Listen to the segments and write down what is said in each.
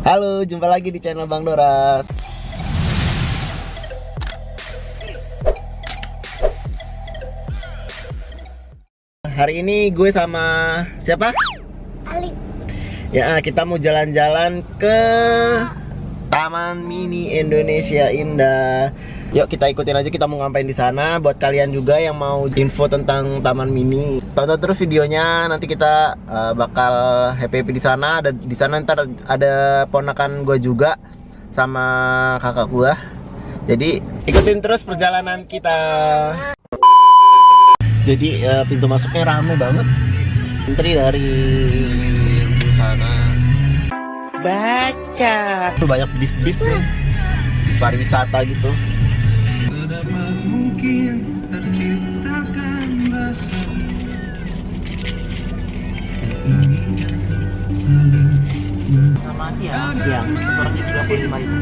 Halo, jumpa lagi di channel Bang Doras. Hari ini gue sama siapa? Ali Ya, kita mau jalan-jalan ke Taman Mini Indonesia Indah. Yuk kita ikutin aja kita mau ngapain di sana. Buat kalian juga yang mau info tentang Taman Mini, tonton terus videonya. Nanti kita uh, bakal happy happy di sana. Ada di sana ntar ada ponakan gue juga sama kakak gue. Jadi ikutin terus perjalanan kita. Jadi uh, pintu masuknya rame banget. Antri dari. Baca. Banyak bis-bis nih. Bis pariwisata gitu. Sama siang. Siang. Kurangnya tiga puluh lima ribu.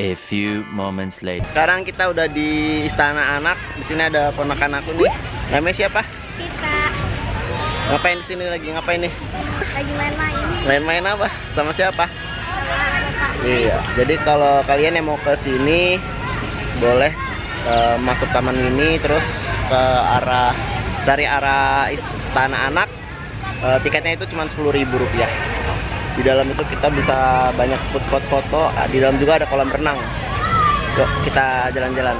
A few moments later. Sekarang kita udah di Istana Anak. Di sini ada ponakan aku nih. Namanya siapa? kita Ngapain di sini lagi? Ngapain nih? lagi main-main Main-main apa? Sama siapa? sama Iya. Jadi kalau kalian yang mau ke sini boleh eh, masuk taman ini terus ke arah dari arah Istana Anak. Eh, tiketnya itu cuma Rp10.000 rupiah. Di dalam itu kita bisa banyak spot-spot foto. Di dalam juga ada kolam renang. Yuk kita jalan-jalan.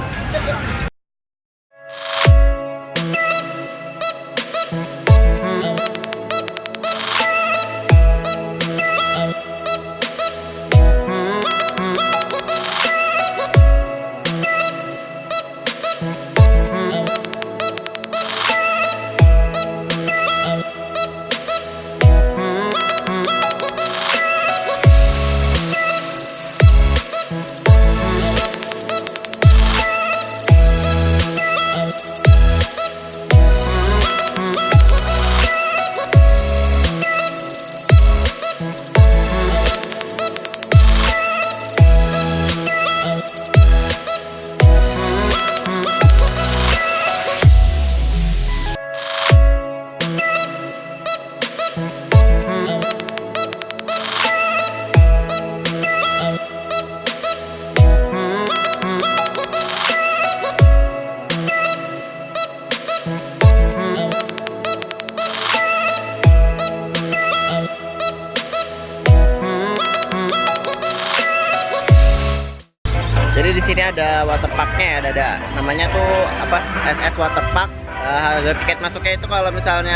Sini ada waterparknya ya, ada, namanya tuh apa SS Waterpark. Eh, harga tiket masuknya itu kalau misalnya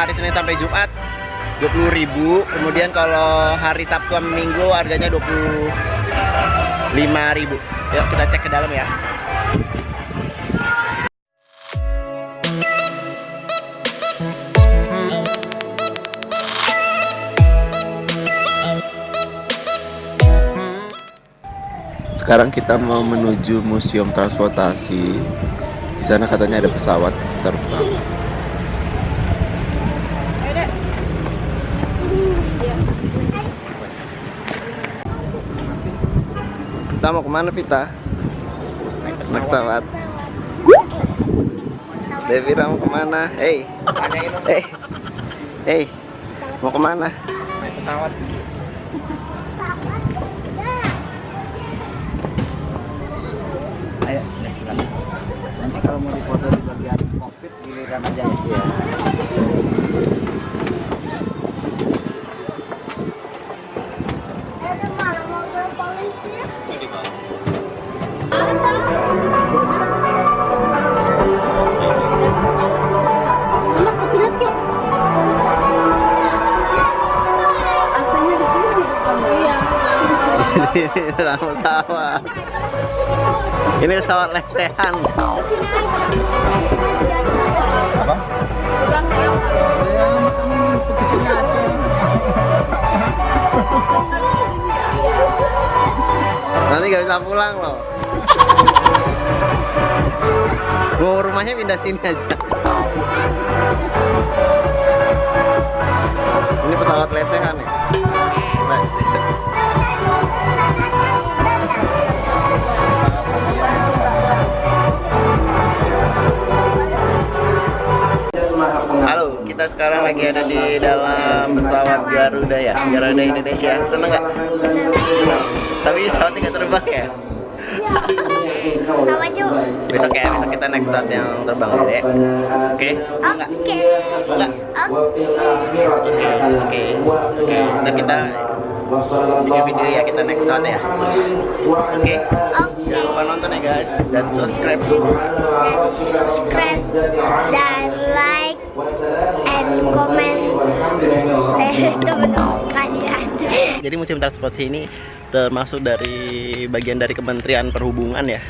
hari Senin sampai Jumat 20.000, kemudian kalau hari Sabtu sama Minggu harganya 25.000. Yuk kita cek ke dalam ya. Sekarang kita mau menuju Museum Transportasi. Di sana katanya ada pesawat terbang. Kita mau ke mana Vita? Naik pesawat. Devira mau ke mana? Hey, hey, hey, mau ke mana? Naik pesawat. Ini pesawat. Ini pesawat lesehan. Apa? Nanti gak bisa pulang loh. Mau rumahnya pindah sini aja. Ini pesawat lesehan ya. Nah, kita sekarang lagi ada di dalam pesawat Garuda ya, Garuda Indonesia. Seneng nggak? Tapi pesawatnya nggak terbang ya? Sama juga. Besok ya, besok kita naik pesawat yang terbang deh. Oke? Enggak? Oke. Enggak? Oke. Oke, oke. Oke, ntar kita bikin video ya kita naik pesawat ya. Oke? Jangan lupa nonton ya guys dan subscribe. Subscribe dan like and comment share teman-teman kalian. Jadi musim transportasi ini termasuk dari bagian dari Kementerian Perhubungan ya.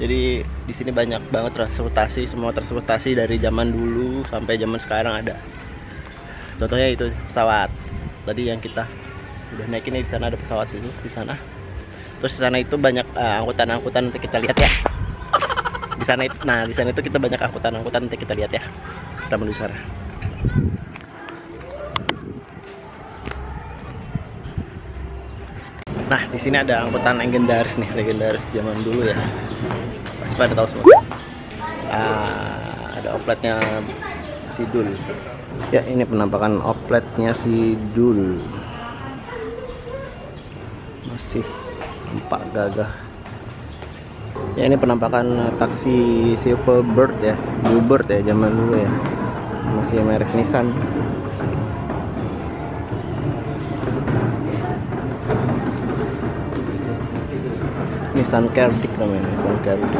Jadi di sini banyak banget transportasi, semua transportasi dari zaman dulu sampai zaman sekarang ada. Contohnya itu pesawat. Tadi yang kita udah naikin nih di sana ada pesawat dulu di sana. Terus di sana itu banyak eh, angkutan-angkutan nanti kita lihat ya. Di sana itu, nah di sana itu kita banyak angkutan-angkutan nanti kita lihat ya. Kita menuju sana. Nah, di sini ada angkutan legendaris nih, legendaris zaman dulu ya. Pasti pada tahu semua. Ah, ada opletnya Sidul. Ya, ini penampakan opletnya Sidul. Masih empat gagah. Ya, ini penampakan taksi Silverbird ya, Bluebird ya zaman dulu ya. Masih merek Nissan. Nissan Cardic namanya Nissan Cardic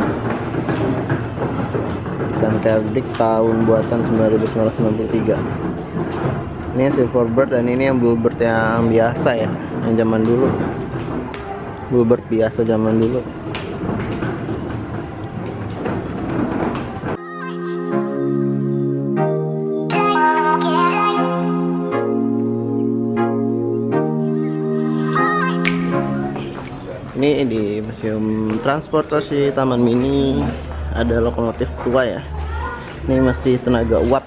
Nissan Cardic tahun buatan 1993 ini yang Silverbird dan ini yang Bluebird yang biasa ya yang zaman dulu Bluebird biasa zaman dulu. Ini di museum transportasi Taman Mini ada lokomotif tua ya. Ini masih tenaga uap.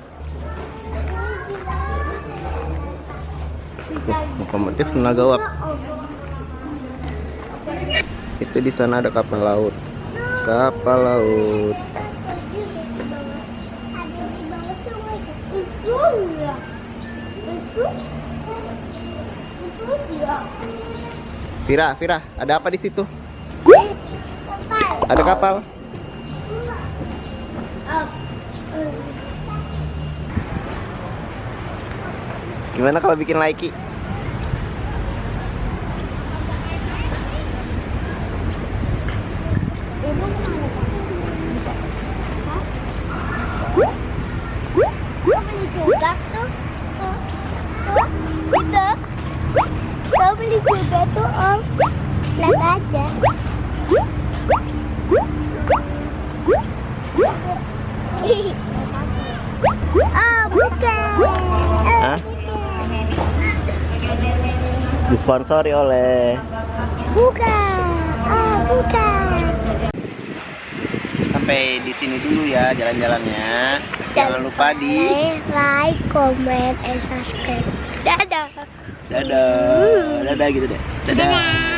Lokomotif tenaga uap itu di sana ada kapal laut. Kapal laut. Vira Vira ada apa di situ? Ada kapal? Gimana kalau bikin like juga tuh om. Lihat aja. Ah, bukan. Hah? disponsori oleh Bukan. Ah, bukan. sampai di sini dulu ya jalan-jalannya jangan lupa di like, comment, and subscribe. Dadah. Dadah. Dadah gitu deh. Dadah. Dadah.